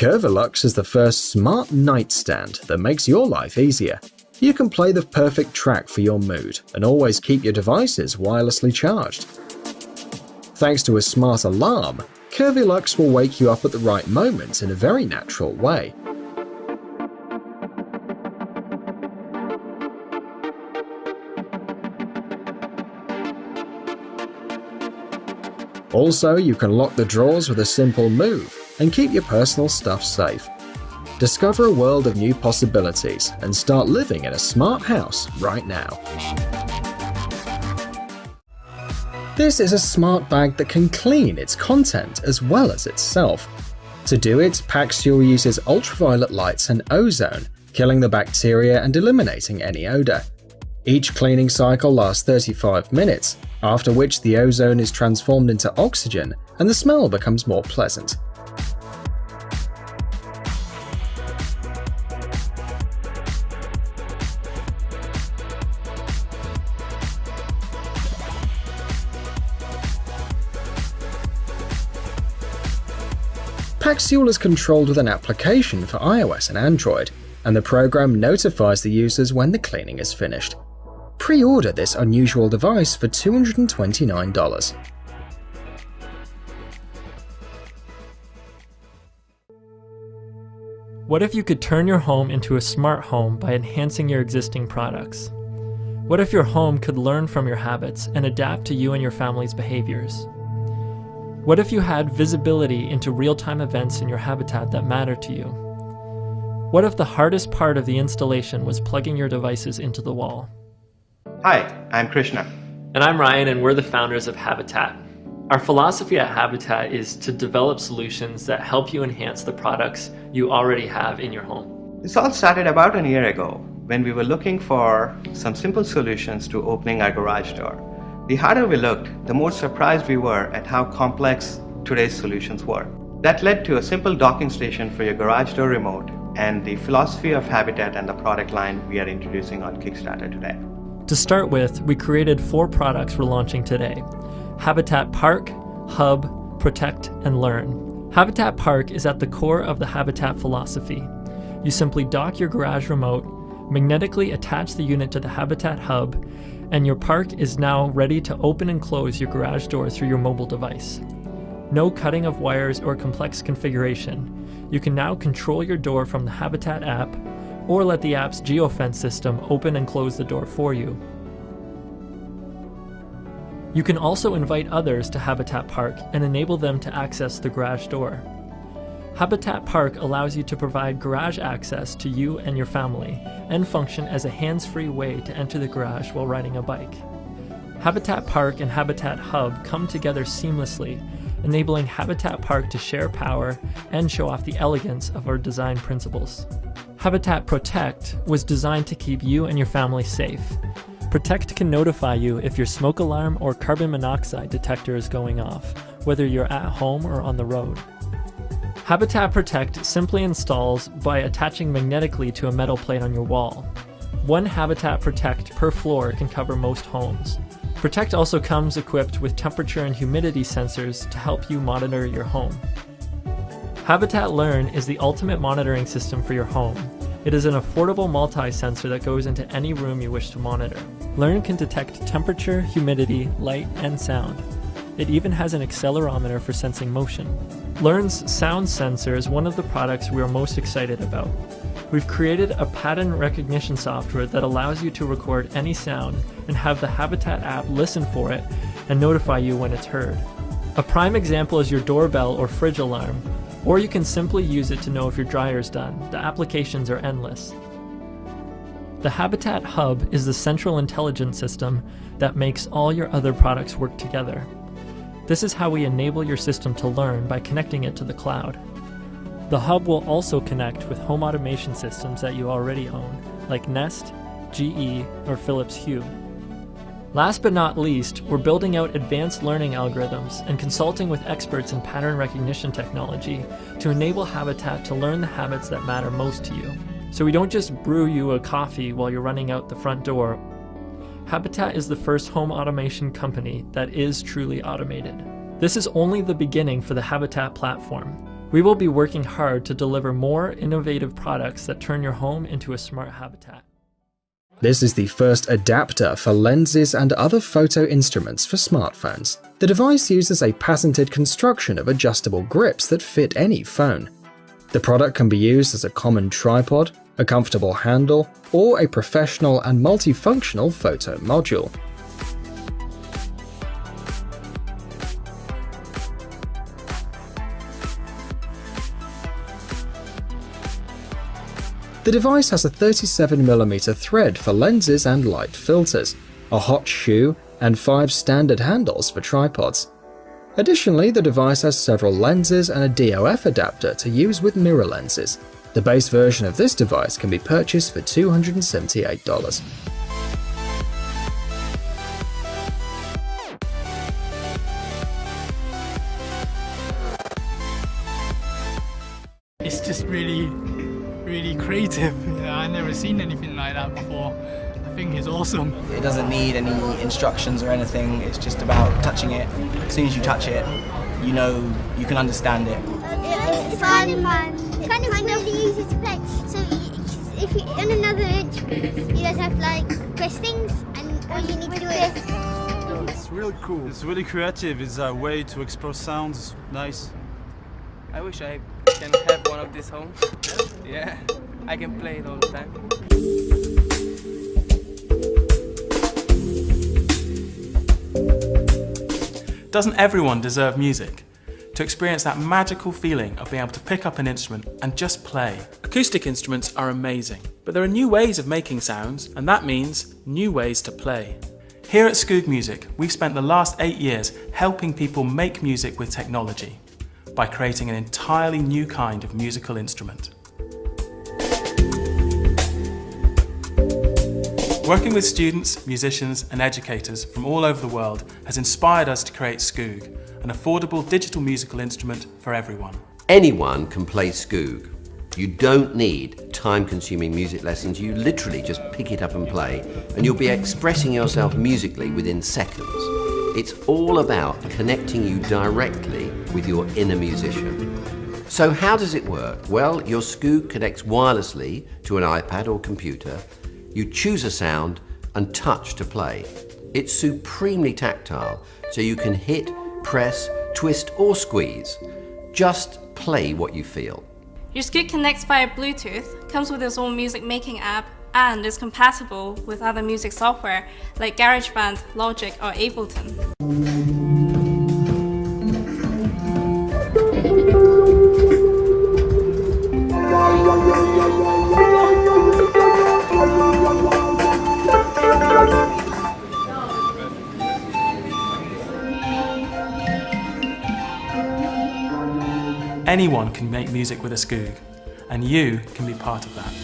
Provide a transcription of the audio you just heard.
Curvilux is the first smart nightstand that makes your life easier. You can play the perfect track for your mood and always keep your devices wirelessly charged. Thanks to a smart alarm, Curvilux will wake you up at the right moment in a very natural way. Also, you can lock the drawers with a simple move and keep your personal stuff safe. Discover a world of new possibilities and start living in a smart house right now. This is a smart bag that can clean its content as well as itself. To do it, Paxul uses ultraviolet lights and ozone, killing the bacteria and eliminating any odor. Each cleaning cycle lasts 35 minutes, after which the ozone is transformed into oxygen and the smell becomes more pleasant. Paxul is controlled with an application for iOS and Android, and the program notifies the users when the cleaning is finished. Pre-order this unusual device for $229. What if you could turn your home into a smart home by enhancing your existing products? What if your home could learn from your habits and adapt to you and your family's behaviors? What if you had visibility into real-time events in your habitat that matter to you? What if the hardest part of the installation was plugging your devices into the wall? Hi, I'm Krishna. And I'm Ryan, and we're the founders of Habitat. Our philosophy at Habitat is to develop solutions that help you enhance the products you already have in your home. This all started about a year ago when we were looking for some simple solutions to opening our garage door. The harder we looked, the more surprised we were at how complex today's solutions were. That led to a simple docking station for your garage door remote and the philosophy of Habitat and the product line we are introducing on Kickstarter today. To start with, we created four products we're launching today Habitat Park, Hub, Protect, and Learn. Habitat Park is at the core of the Habitat philosophy. You simply dock your garage remote, magnetically attach the unit to the Habitat Hub, and your park is now ready to open and close your garage door through your mobile device. No cutting of wires or complex configuration. You can now control your door from the Habitat app or let the app's geofence system open and close the door for you. You can also invite others to Habitat Park and enable them to access the garage door. Habitat Park allows you to provide garage access to you and your family and function as a hands-free way to enter the garage while riding a bike. Habitat Park and Habitat Hub come together seamlessly, enabling Habitat Park to share power and show off the elegance of our design principles. Habitat Protect was designed to keep you and your family safe. Protect can notify you if your smoke alarm or carbon monoxide detector is going off, whether you're at home or on the road. Habitat Protect simply installs by attaching magnetically to a metal plate on your wall. One Habitat Protect per floor can cover most homes. Protect also comes equipped with temperature and humidity sensors to help you monitor your home. Habitat Learn is the ultimate monitoring system for your home. It is an affordable multi-sensor that goes into any room you wish to monitor. Learn can detect temperature, humidity, light, and sound. It even has an accelerometer for sensing motion. Learn's sound sensor is one of the products we are most excited about. We've created a pattern recognition software that allows you to record any sound and have the Habitat app listen for it and notify you when it's heard. A prime example is your doorbell or fridge alarm, or you can simply use it to know if your dryer is done. The applications are endless. The Habitat Hub is the central intelligence system that makes all your other products work together. This is how we enable your system to learn by connecting it to the cloud. The Hub will also connect with home automation systems that you already own, like Nest, GE, or Philips Hue. Last but not least, we're building out advanced learning algorithms and consulting with experts in pattern recognition technology to enable Habitat to learn the habits that matter most to you. So we don't just brew you a coffee while you're running out the front door. Habitat is the first home automation company that is truly automated. This is only the beginning for the Habitat platform. We will be working hard to deliver more innovative products that turn your home into a smart habitat. This is the first adapter for lenses and other photo instruments for smartphones. The device uses a patented construction of adjustable grips that fit any phone. The product can be used as a common tripod, a comfortable handle, or a professional and multifunctional photo module. The device has a 37mm thread for lenses and light filters, a hot shoe, and five standard handles for tripods. Additionally, the device has several lenses and a DOF adapter to use with mirror lenses. The base version of this device can be purchased for $278. It's just really really creative. You I've never seen anything like that before. I think it's awesome. It doesn't need any instructions or anything. It's just about touching it. As soon as you touch it, you know you can understand it. It's fun. It's kind of really easy to play. So if you on another instrument, you just have to like press things, and all you need to do is. It's really cool. It's really creative. It's a way to explore sounds. Nice. I wish I can have one of these home. Yeah, I can play it all the time. Doesn't everyone deserve music? To experience that magical feeling of being able to pick up an instrument and just play. Acoustic instruments are amazing, but there are new ways of making sounds, and that means new ways to play. Here at Skoog Music, we've spent the last eight years helping people make music with technology by creating an entirely new kind of musical instrument. Working with students, musicians and educators from all over the world has inspired us to create Skoog, an affordable digital musical instrument for everyone. Anyone can play Skoog. You don't need time-consuming music lessons, you literally just pick it up and play, and you'll be expressing yourself musically within seconds. It's all about connecting you directly with your inner musician. So how does it work? Well, your Skoog connects wirelessly to an iPad or computer you choose a sound and touch to play. It's supremely tactile, so you can hit, press, twist or squeeze. Just play what you feel. Your Skoog connects via Bluetooth, comes with its own music making app, and is compatible with other music software like GarageBand, Logic or Ableton. Anyone can make music with a Skoog, and you can be part of that.